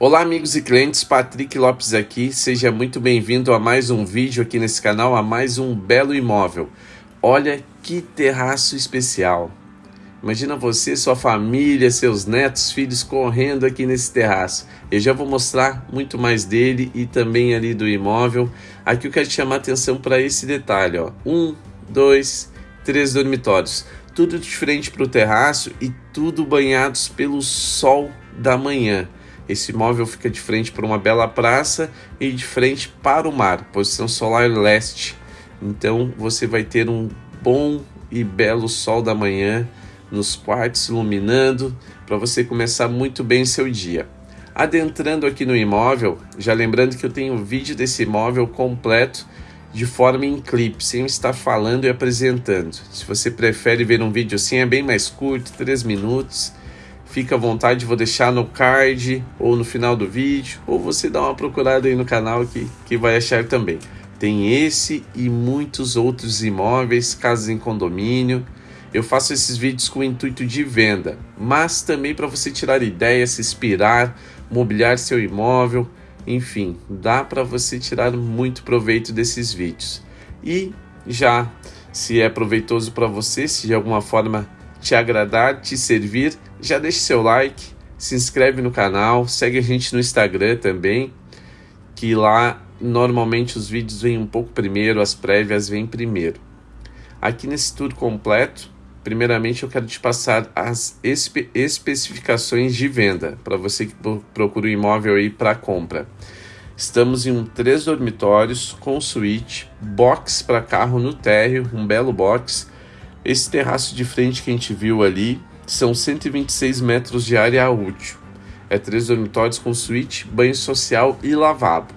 Olá amigos e clientes, Patrick Lopes aqui, seja muito bem-vindo a mais um vídeo aqui nesse canal, a mais um belo imóvel. Olha que terraço especial. Imagina você, sua família, seus netos, filhos correndo aqui nesse terraço. Eu já vou mostrar muito mais dele e também ali do imóvel. Aqui eu quero chamar atenção para esse detalhe, ó. Um, dois, três dormitórios. Tudo de frente para o terraço e tudo banhados pelo sol da manhã. Esse imóvel fica de frente para uma bela praça e de frente para o mar, posição solar leste. Então você vai ter um bom e belo sol da manhã nos quartos iluminando para você começar muito bem seu dia. Adentrando aqui no imóvel, já lembrando que eu tenho um vídeo desse imóvel completo de forma em clipe, sem estar falando e apresentando. Se você prefere ver um vídeo assim, é bem mais curto, 3 minutos Fica à vontade, vou deixar no card ou no final do vídeo, ou você dá uma procurada aí no canal que, que vai achar também. Tem esse e muitos outros imóveis, casas em condomínio. Eu faço esses vídeos com o intuito de venda, mas também para você tirar ideias, se inspirar, mobiliar seu imóvel, enfim, dá para você tirar muito proveito desses vídeos. E já, se é proveitoso para você, se de alguma forma te agradar, te servir, já deixe seu like, se inscreve no canal, segue a gente no Instagram também, que lá normalmente os vídeos vêm um pouco primeiro, as prévias vêm primeiro. Aqui nesse tour completo, primeiramente eu quero te passar as espe especificações de venda, para você que procura um imóvel aí para compra. Estamos em um três dormitórios com suíte, box para carro no térreo, um belo box, esse terraço de frente que a gente viu ali são 126 metros de área útil. É três dormitórios com suíte, banho social e lavabo.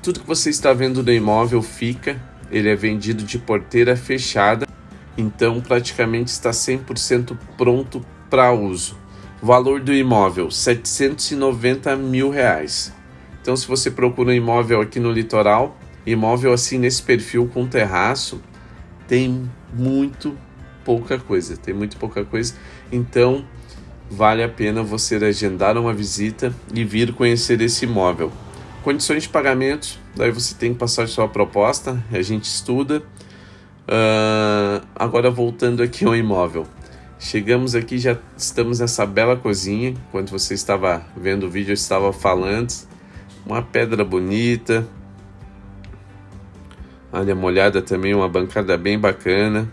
Tudo que você está vendo no imóvel fica, ele é vendido de porteira fechada, então praticamente está 100% pronto para uso. Valor do imóvel, 790 mil reais. Então se você procura um imóvel aqui no litoral, imóvel assim nesse perfil com terraço, tem muito pouca coisa, tem muito pouca coisa. Então, vale a pena você agendar uma visita e vir conhecer esse imóvel. Condições de pagamento, daí você tem que passar sua proposta, a gente estuda. Uh, agora voltando aqui ao imóvel. Chegamos aqui, já estamos nessa bela cozinha. Enquanto você estava vendo o vídeo, eu estava falando. Uma pedra bonita. Olha, molhada também, uma bancada bem bacana.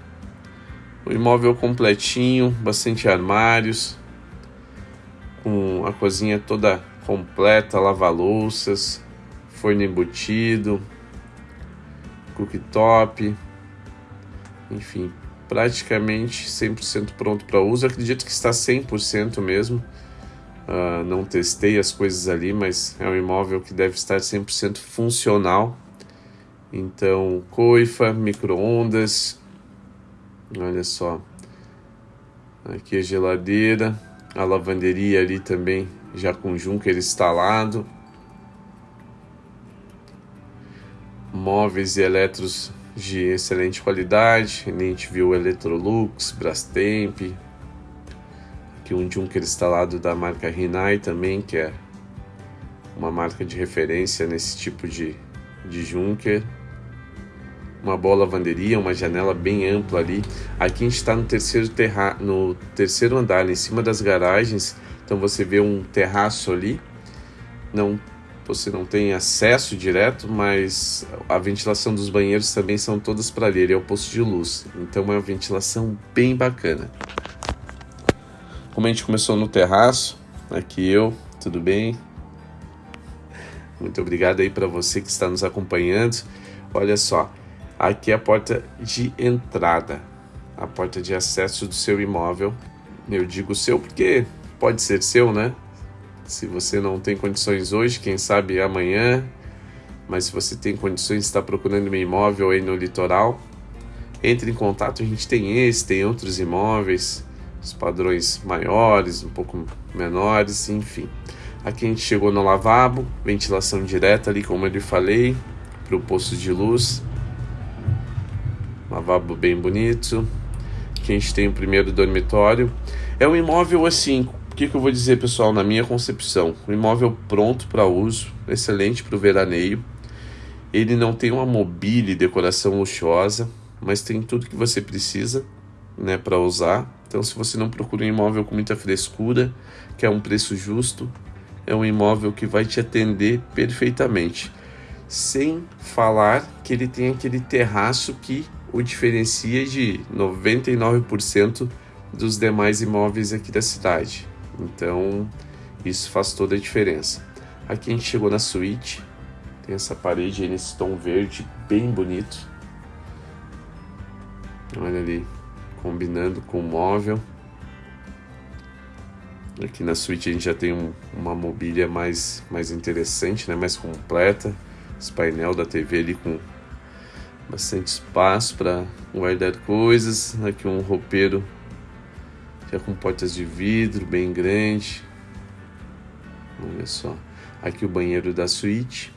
O imóvel completinho, bastante armários, com a cozinha toda completa, lava-louças, forno embutido, cooktop, enfim, praticamente 100% pronto para uso. acredito que está 100% mesmo. Uh, não testei as coisas ali, mas é um imóvel que deve estar 100% funcional. Então, coifa, micro-ondas, Olha só. Aqui a geladeira, a lavanderia ali também já com Junker instalado. Móveis e eletros de excelente qualidade. A gente viu Electrolux, Brastemp. Aqui um Junker instalado da marca Rinai também, que é uma marca de referência nesse tipo de, de Junker uma boa lavanderia, uma janela bem ampla ali. Aqui a gente está no terceiro terra no terceiro andar, em cima das garagens. Então você vê um terraço ali. Não, você não tem acesso direto, mas a ventilação dos banheiros também são todas para ali. Ele é o posto de luz, então é uma ventilação bem bacana. Como a gente começou no terraço, aqui eu, tudo bem? Muito obrigado aí para você que está nos acompanhando. Olha só, Aqui é a porta de entrada, a porta de acesso do seu imóvel. Eu digo seu porque pode ser seu, né? Se você não tem condições hoje, quem sabe amanhã. Mas se você tem condições, está procurando um imóvel aí no litoral, entre em contato. A gente tem esse, tem outros imóveis, os padrões maiores, um pouco menores, enfim. Aqui a gente chegou no lavabo, ventilação direta ali, como eu lhe falei, para o posto de luz lavabo bem bonito. Aqui a gente tem o primeiro dormitório. É um imóvel assim, o que, que eu vou dizer, pessoal, na minha concepção? O imóvel pronto para uso, excelente para o veraneio. Ele não tem uma mobília e decoração luxuosa, mas tem tudo que você precisa né, para usar. Então, se você não procura um imóvel com muita frescura, que é um preço justo, é um imóvel que vai te atender perfeitamente. Sem falar que ele tem aquele terraço que o diferencia de 99% dos demais imóveis aqui da cidade. Então, isso faz toda a diferença. Aqui a gente chegou na suíte, tem essa parede aí nesse tom verde bem bonito. Olha ali, combinando com o móvel. Aqui na suíte a gente já tem um, uma mobília mais, mais interessante, né? mais completa. Esse painel da TV ali com bastante espaço para guardar coisas. Aqui um roupeiro já com portas de vidro bem grande. Olha só. Aqui o banheiro da suíte.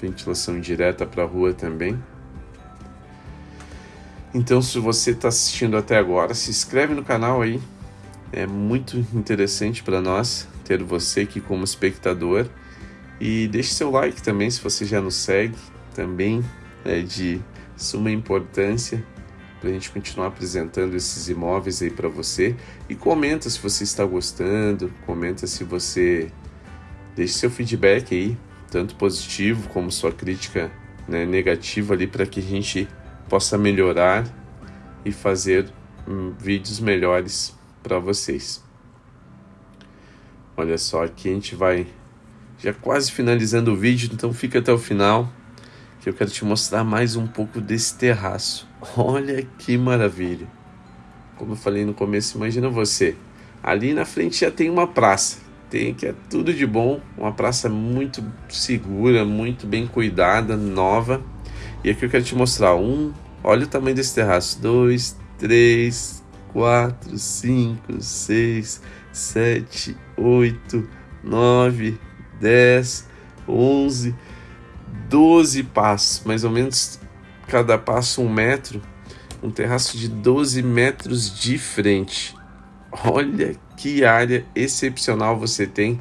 Ventilação direta para a rua também. Então, se você está assistindo até agora, se inscreve no canal aí. É muito interessante para nós ter você aqui como espectador. E deixe seu like também se você já nos segue. Também é de suma importância para a gente continuar apresentando esses imóveis aí para você. E comenta se você está gostando, comenta se você deixe seu feedback aí, tanto positivo como sua crítica né, negativa ali para que a gente possa melhorar e fazer hum, vídeos melhores para vocês. Olha só, aqui a gente vai já quase finalizando o vídeo, então fica até o final que eu quero te mostrar mais um pouco desse terraço. Olha que maravilha. Como eu falei no começo, imagina você. Ali na frente já tem uma praça. Tem que é tudo de bom, uma praça muito segura, muito bem cuidada, nova. E aqui eu quero te mostrar um, olha o tamanho desse terraço, dois, três, quatro, cinco, seis, sete, oito, nove, dez, onze, doze passos, mais ou menos cada passo um metro, um terraço de 12 metros de frente. Olha que área excepcional você tem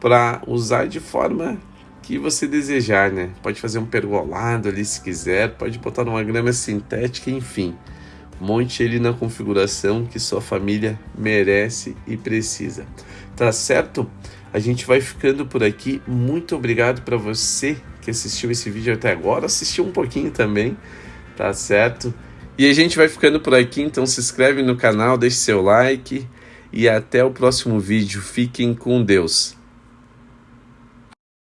para usar de forma que você desejar, né? Pode fazer um pergolado ali se quiser, pode botar numa grama sintética, enfim. Monte ele na configuração que sua família merece e precisa. Tá certo? A gente vai ficando por aqui. Muito obrigado para você que assistiu esse vídeo até agora, assistiu um pouquinho também, tá certo? E a gente vai ficando por aqui, então se inscreve no canal, deixe seu like e até o próximo vídeo. Fiquem com Deus.